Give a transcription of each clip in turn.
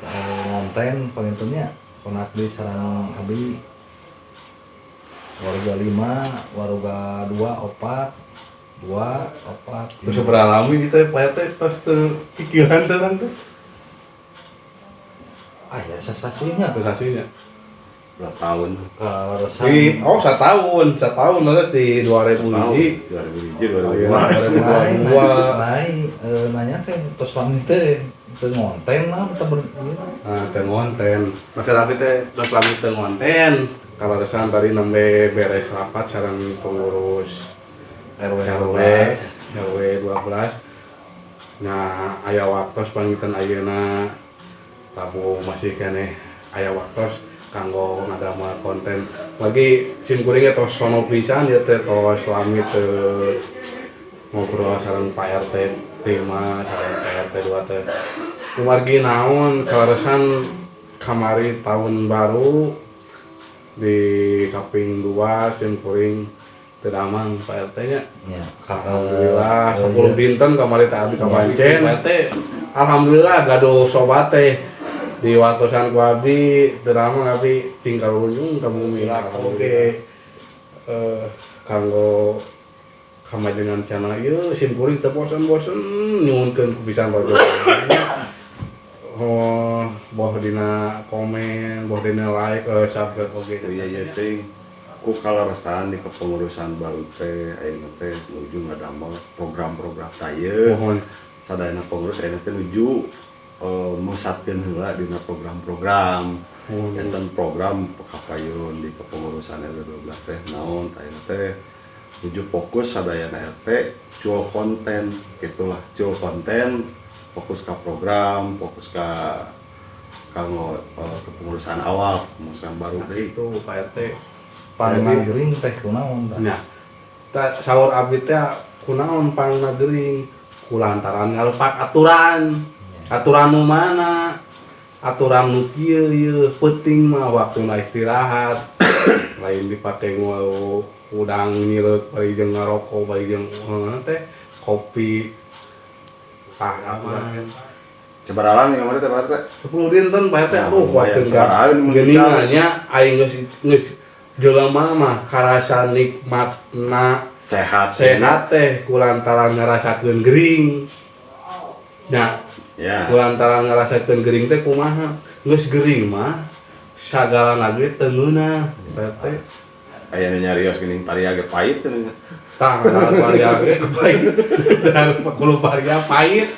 konten pengintunnya pengabdi sarang abdi warga lima warga dua opat dua opat terus beralami gitu ya pak teh terus tuh pikiran tuh tuh. Ah ya sensasinya terus hasilnya berapa tahun. Kalau di oh satu tahun satu tahun terus di dua ribu hiji dua ribu hiji dua ribu dua. Lain dua eh, nanya teh terus teh. itu ngonten lah kita ber iya. nah teu ngonten maka tapi teh terus lami teu ngonten kalau resan tadi nembe beres rapat sareng pengurus RW RW 12 RW 12 nah aya waktos pangitan ayeuna tabu masih kene aya waktos kanggo ngadamel konten lagi sim kuringnya tos sono pisan ya teh tos lami teu ngobrol sareng Pak RT 5 sareng Pak RT 2 teh kumargi naon kalaresan kamari tahun baru di kaping 2 sim kuring teu damang Pak RT nya ya Alhamdulillah, Eh, 10 iya. dinten kemarin teh abdi Iya. kabancen. Alhamdulillah gaduh sobat teh di watosan ku abdi drama abdi tinggal ujung kamu mila oke eh kanggo kamajengan channel ieu sim kuring teu bosen-bosen nyuhunkeun ku pisan. oh, dina komen boh dina like eh, subscribe oke okay. iya iya ting ku kalaresan di kepengurusan baru teh ayeuna teh nuju ngadamel program-program taye mohon. Sadayana pengurus ayeuna teh nuju eh, uh, mengsatkeun heula dina program-program. Oh. Enten program Pekapayun di kepengurusan RW 12 teh naon tayeuna teh tujuh fokus sadayana RT jual konten itulah jual konten. fokus ke program fokus ke kalau uh, eh, kepengurusan awal kepengurusan baru. Deh itu Pak RT panagering teh kunaon tah nah ta, sahur abdi teh kunaon panagering kulantaran ngalepak aturan. Aturan nu mana? Aturan nu kieu ieu penting mah waktu istirahat lain dipake ngau udang nyilek bari jeung ngarokok bari jeung eh, teh kopi parah mah Cebaralan yang mana teh Pak RT? Sepuluh dinten Pak RT, aduh khawatir kan. Geningnya aing geus geus jelema mah karasa nikmatna sehat sehat teh kulantaran ngarasakeun gering. Nah, ya. kulantaran ngarasakeun gering teh kumaha? Geus gering mah sagala lagi teu Pak RT. Aya nyarios geuning pariage pahit cenah. Tah dan varia ge pahit dan kulo varia pahit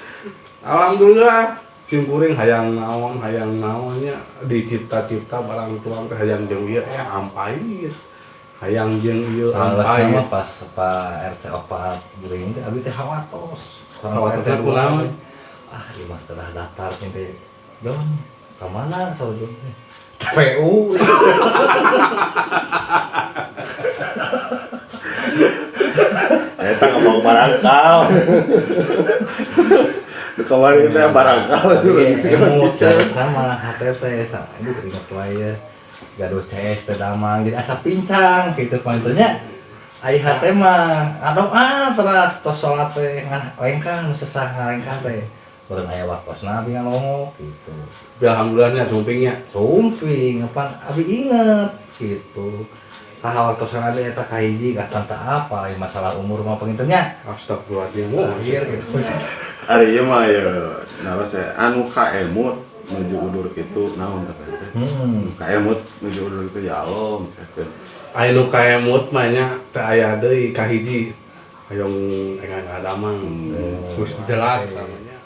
alhamdulillah sim kuring hayang naon hayang naonnya dicipta-cipta barang tuang teh hayang jeung ieu eh ampait hayang jeung ieu ampait sama pas Pak RT opat gering teh abi teh hawatos. Hawatos teh kunaon? Ah, ieu mah telah datar sampai Don, ka mana sarujung teh? TPU. eta ngomong barangkal Di kemarin teh barangkal Emot sama HTT sama aduh inget wae ya. Gaduh CS teh damang jadi asa pincang gitu pantunya. Ai hate mah aduh ah teras tos salat teh ngan lengkah nu sesah ngalengkah teh. Bareng aya waktosna abi ngalongok gitu. Alhamdulillahnya sumpingnya Sumping, apa abi inget gitu. Waktosna abi eta kahiji ka tanta apa lain masalah umur mah pengintennya. astagfirullahaladzim Akhir gitu. hari ieu mah ya naros ya anu ka emut nuju udur kitu naon teh Hmm. ka emut nuju udur kitu ya Allah Aya nu kaemut mah nya teh aya deui kahiji hayong engan ngadamang. Hmm. terus jelas namanya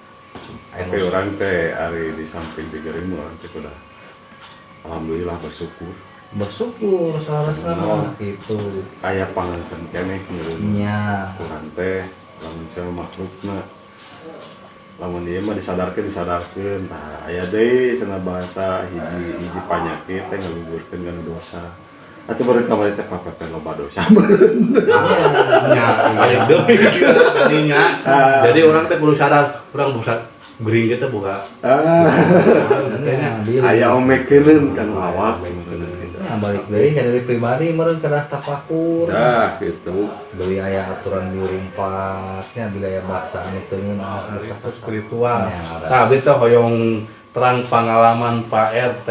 tapi orang teh ari di samping di gering orang teh udah alhamdulillah bersyukur bersyukur salah-salah gitu. kayak panganten keneh ngirim Nya. Quran teh lamun sama makhlukna lamun dia mah disadarkan disadarkan tah aya deui cenah bahasa hiji hiji panyakit teh ngalugurkeun kana dosa. Atuh beureun kamari teh papepe loba dosa nya aya deui. Tadinya jadi orang teh kudu sadar orang bisa gering kita buka. Ah. Nya, diri. aya omekeun kan awak nah balik dari dari pribadi meren kerah tapakur nah gitu. Beli ayah aturan di rumpatnya beli ayah bahasa anu tengen spiritual. Nah beta hoyong terang pengalaman Pak RT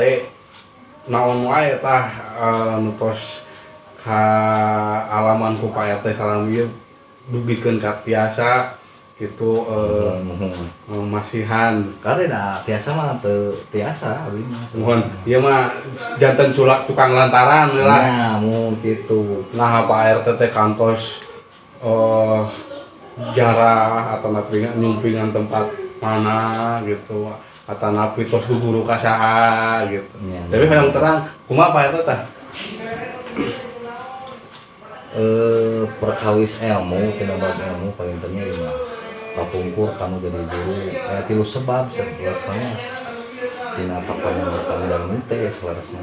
naon wae tah eh, nutos ka alaman ku Pak RT salam dugikan ka tiasa. Gitu eh, Mhm. masihan. Karena dah tiasa mah mah. Mohon ieu mah janten culak tukang lantaran we lah. Nah mun gitu. Nah Pak RT teh kantos eh jarah atau napingan nyumpingan tempat mana gitu. Atau napi tos guru kasaha gitu. Iya. tapi yang terang kumaha Pak RT teh eh perkawis ilmu tina bab ilmu paling ya kapungkur kamu jadi guru eh tilu sebab sebelasnya tina kapan yang teh mute selarasnya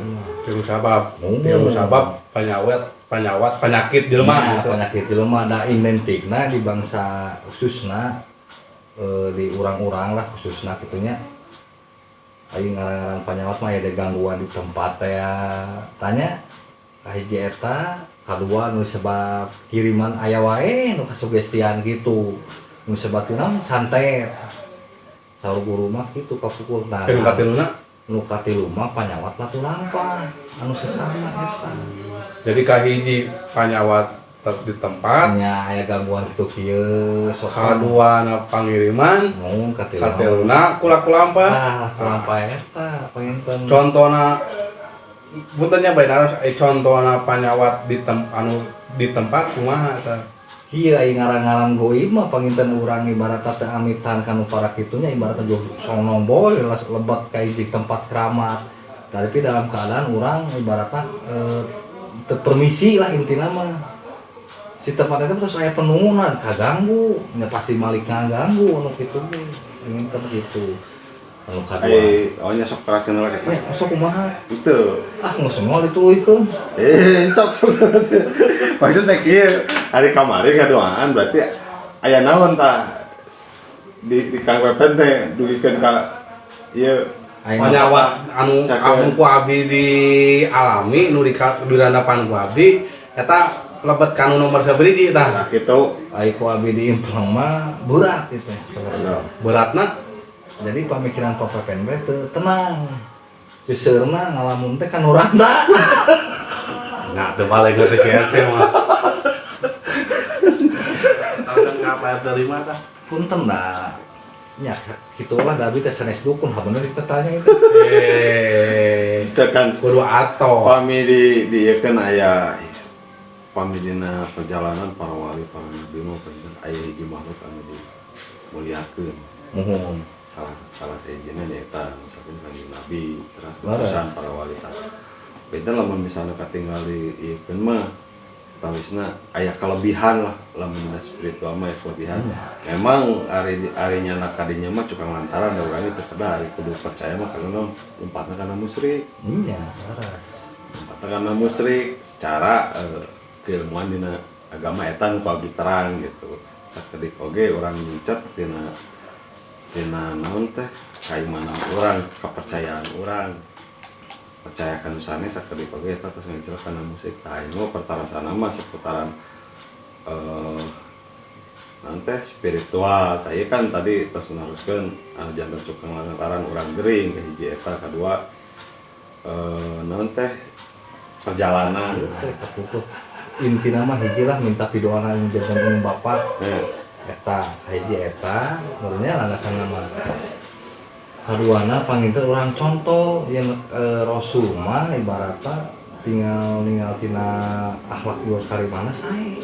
tilu sebab tilu sebab penyawat penyawat penyakit jelema nah, gitu. penyakit jelema da identikna di bangsa khususna eh, di orang-orang lah khususna gitunya ayo ngarang-ngarang penyawat mah ya ada gangguan di tempat ya. Tanya kahiji eta kedua nu sebab kiriman aya wae nu kasugestian gitu. sebatuna santai. Sahur guru mah gitu kapukul nah nu katiluna nu katiluma panyawat latulampa anu sesama eta jadi kahiji panyawat di tempat? Nya aya gangguan kitu kieu sok kaduana pangiriman? Mun katiluna katiluna kulakulampa nah kulampa eta panginten contona buntennya bae eh, contohna panyawat di tem anu di tempat kumaha eta Iya, ai ngaran-ngaran goib mah panginten urang ibarat teh amitan kanu para kitunya ibarat jo sono boy lebat kayak di tempat keramat. Tapi dalam keadaan orang ibaratnya eh, teu permisi lah intina mah. Si tempat itu terus aya penuhunan kaganggu, nya pasti malik ngaganggu anu kitu ge. Panginten gitu. Kadua. Eh, awalnya sok terasin lah Nya kita. sok kumaha? Itu. Ah, geus semua dituluykeun. Eh, sok sok terasin. Maksudnya kieu hari kamari ngadoaan berarti aya naon tah di di Kang Pepen teh dugikeun ka ieu Aya panyawat anu anu ku abdi di alami nu di di randapan ku abdi eta lebet kanu nomor sabari tah nah kitu. Ai ku abi diimplang mah berat itu beratna Jadi pemikiran Papa PNB teu tenang. Geusseurna ngalamun teh kan uranda. nah teu balik ke CRT mah Ada ngapa terima tah Punten da. Nya kitu lah da abi teh sanes dukun ha bener ditanya itu. eh Itu kan kudu ato pami di di ieu kan aya pami dina perjalanan para wali para nabi mah penting aya hiji makhluk anu dimuliakeun. Muhun. Salah salah sejena eta misalkan kan nabi terus para wali tah beda lamun misalnya katingali ieu keun mah setawisna aya kelebihan lah lamun spiritual mah aya kelebihan. Memang ari arinya nak kadinya mah cukang lantaran da urang itu kada ari kudu percaya mah karena lompatna kana musyrik. Iya, laras. lompatna kana musyrik secara eh, keilmuan dina agama eta nu abdi terang gitu. Sakedik oge orang nyicet dina dina naon teh? Kaimanan orang kepercayaan orang percayakan usahanya sakedik oge eta terus ngajel kana musik tah ini mah pertara sana mah seputaran eh nanti spiritual. Tah ieu kan tadi terus naruskeun anu jantan cukang lantaran orang gering ke hiji eta kedua eh naon teh? Perjalanan. Kapukul. Intina mah hiji lah minta pidoana yang jantan bapak. eh, eta hiji eta sebenarnya landasan nama. Kaduana panginten orang contoh yang e, rasul mah ibaratnya tinggal tinggal tina akhlak luar karimana saya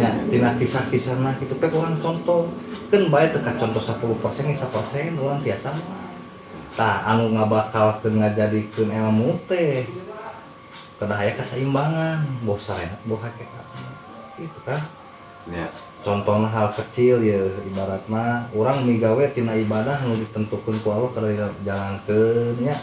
ya tina kisah-kisah mah itu pe orang contoh. Kan baik teka contoh 10 persen 10 persen orang biasa mah. Tak anu nggak bakal ngajadikeun ilmu teh kada aya keseimbangan bosan bohake itu kan ya. Contohnya hal kecil ya ibaratnya orang migawe tina ibadah nu ditentukan ku Allah kada jalankeun nya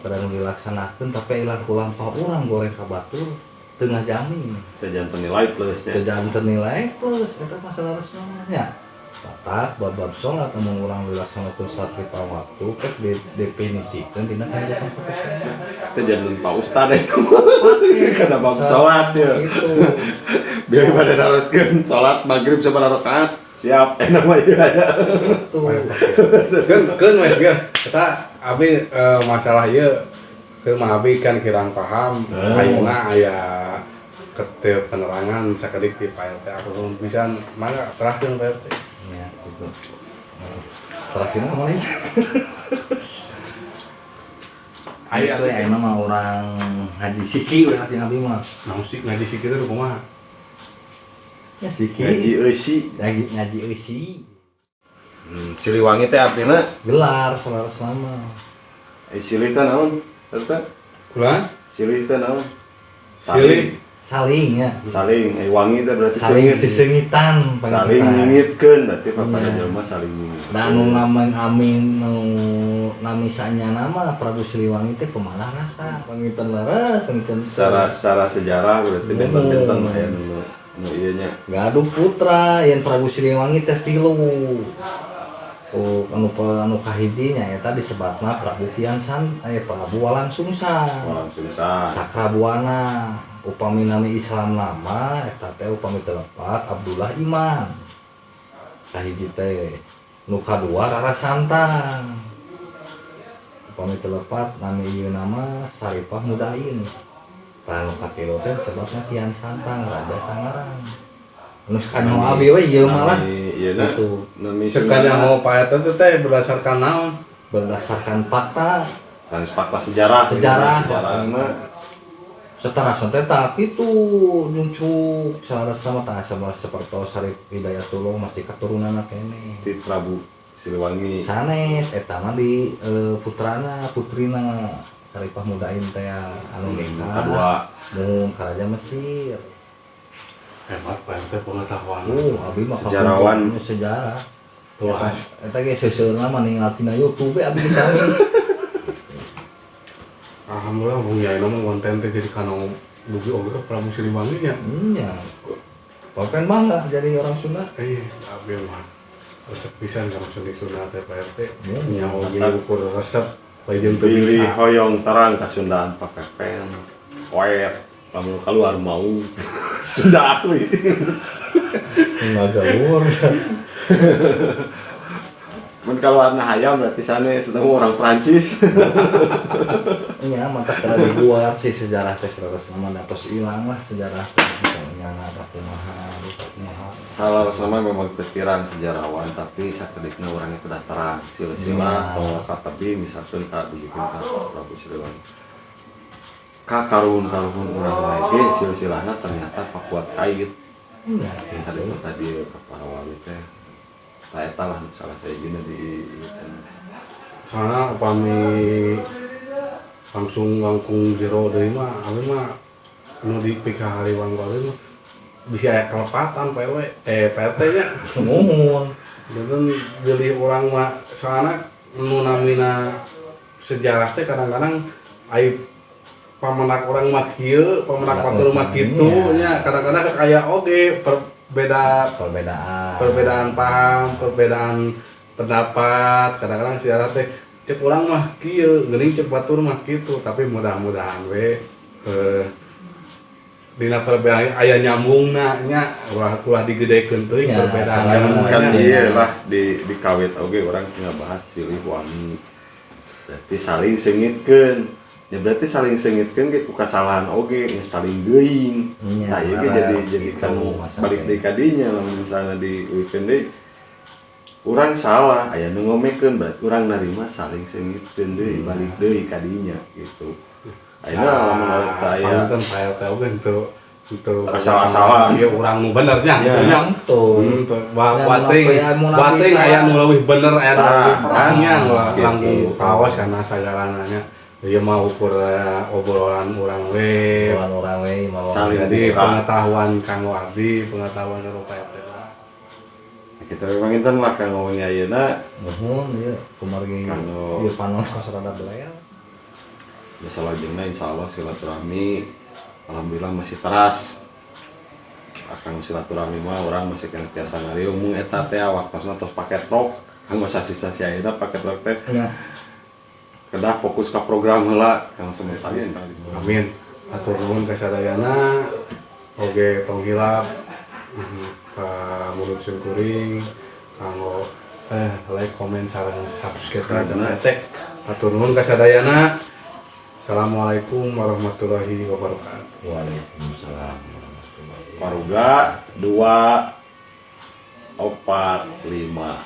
kada nu dilaksanakeun tapi ilang ku lampah urang goreng ka batur tengah jamin teh jantan nilai plus teu ya ternilai plus eta masalah resna tatak babab sholat namun urang dilaksanakeun salat lima waktu kek didefinisikeun tina kehidupan sehari-hari teh jantan pak ustad ya Kada bab sholat ya. itu biar pada naroskeun sholat maghrib sabaraha rakaat. Siap enak mah aya tuh kan kan wes bias kita abi eh, masalah ieu ke mah abi kan kirang paham. Hmm. ayeuna aya ketil penerangan sakedik di PLT aku bisa mana terakhir PLT gitu. Terus ini mana itu Aya. Justru ya mah orang haji siki we lagi nabi mah. Namun sih ngaji sih kita kumaha ya siki. Ngaji eusi lagi ngaji eusi hmm, Siliwangi teh artinya? Gelar saudara selama. Eh silih teh naon? Eta kulan? Silih teh naon? Silih. saling ya. Saling eh, wangi teh berarti saling sengit, sisengitan saling nyengitkeun berarti papada yeah. jelema saling nyengit dan anu ngamen amin nu namisanya nama Prabu Siliwangi teh pemalah rasa pangiten laras pangiten secara secara sejarah berarti benten-benten mah ya nu nu ieu nya. Gaduh putra yang Prabu Siliwangi teh tilu. Oh, anu anu kahijinya eta disebutna Prabu Kian San eh Prabu Walang Sungsang Walang Sungsang cakrabuana. upaminami Islam nama teh upami telepat Abdullah Iman Tahiji teh nu kadua Rara Santang upami telepat nami ieu nama Saripah Mudain tah nu katilu teh sebabna Kian Santang Raja sangarang nu kanyo abi we ieu malah ieu na gitu. Nami sakanya paeta teh berdasarkan naon? Berdasarkan fakta. Sanes fakta sejarah. Sejarah. Sejarah. sejarah. Setara sonte tak itu nyucuk salah sama tak sama seperti Sarip Hidayatullah masih keturunan kene ti Prabu Siliwangi. Sanes eta mah di eh, putrana putrina. Saripah Mudain teh anu nikah. kedua. Mun ka Raja Mesir. Hebat PLT pengetahuan. Oh abi mah Sejarawan. sejarah. Tuh, Eta- ge seuseurna mah ninggalkeun na YouTube abi sami alhamdulillah bung ya nama konten teh jadi kanong dugi oge ke Prabu Siliwangi nya. Nya Papen bangga jadi orang Sunda. Eh abi mah resep pisan sama seni sunat teh Hmm, nya oge ukur resep lain pilih hoyong terang kasundaan pakai pen wet lamun keluar mau. Sunda asli. Enggak gaul. mun keluar na hayam berarti sana sedang orang Prancis Iya, mantap cara dibuat sih sejarah tes terus nama datos hilang lah sejarah. Misalnya ada kumaha, lupa kumaha. salah sama memang pikiran sejarawan tapi sakedikna orangnya sudah terang sila-sila Iya. atau kata bi misalkan kak dugikan ka Prabu Siliwangi. Ka karun karun orang lain ge silsilahna ternyata pakuat kait Iya, yang tadi itu tadi para wali teh eta lah salah saya gini di soalnya upami langsung langkung jero deui mah abi mah anu di pika hari wang wali mah bisa aya kelepatan PW eh PLT nya. Ngomong. dan jadi orang mah soalnya nu namina sejarah teh kadang-kadang aib pamenak orang mah kieu pamenak Ada batur mah kitu urusannya. nya. Kadang-kadang kayak oge beda perbedaan. perbedaan paham perbedaan pendapat. Kadang-kadang siarah teh cek orang mah kieu geuning cek batur mah kitu. Tapi mudah-mudahan we eh, dina perbedaan aya nyambungna nya ulah ulah digedekeun teuing ya, perbedaan kan iya lah di di kawit oge okay, orang tinggal bahas silih wangi berarti saling sengitkan ya berarti saling sengitkan gitu kesalahan oke geus saling geuing Iya, nah iya laras jadi gitu, jadi kan masalah balik di kadinya misalnya di weekend deh orang salah aya nu ngomekeun berarti orang narima saling sengitkeun deui balik deui kadinya gitu ayeuna lamun aya aya Panten PLT oge untuk untuk Asal-asalan. Iya urang nu bener nya Ya. nya. Tuh. Hmm, tuh. Ya, Wating, ya, wating bisa. aya nu leuwih bener aya nu Nah, leuwih perangnya gitu. langkung kaos karena sajalananya. Iya mau ukur obrolan orang we, obrolan orang we, mau saling jadi pengetahuan Kang Abdi, pengetahuan Eropa ya kita memang itu lah Kang ngomongnya iya na, mohon iya. Kemarin iya panos kasarada belayar. Ya salah jengna insya Allah silaturahmi, alhamdulillah masih teras. Akan silaturahmi mah orang masih kena tiasa ngariung, mung eta teh waktu tos pakai truk, kang masa sisa pakai truk teh. Kedah fokus ke program heula kang sementara sekali. Amin. Atur nuhun ka sadayana. Oge tong hilap. Ka mulut kuring kanggo eh like komen sareng subscribe dan teh. Atur nuhun ka sadayana Assalamualaikum warahmatullahi wabarakatuh. Waalaikumsalam warahmatullahi Maruga dua opat lima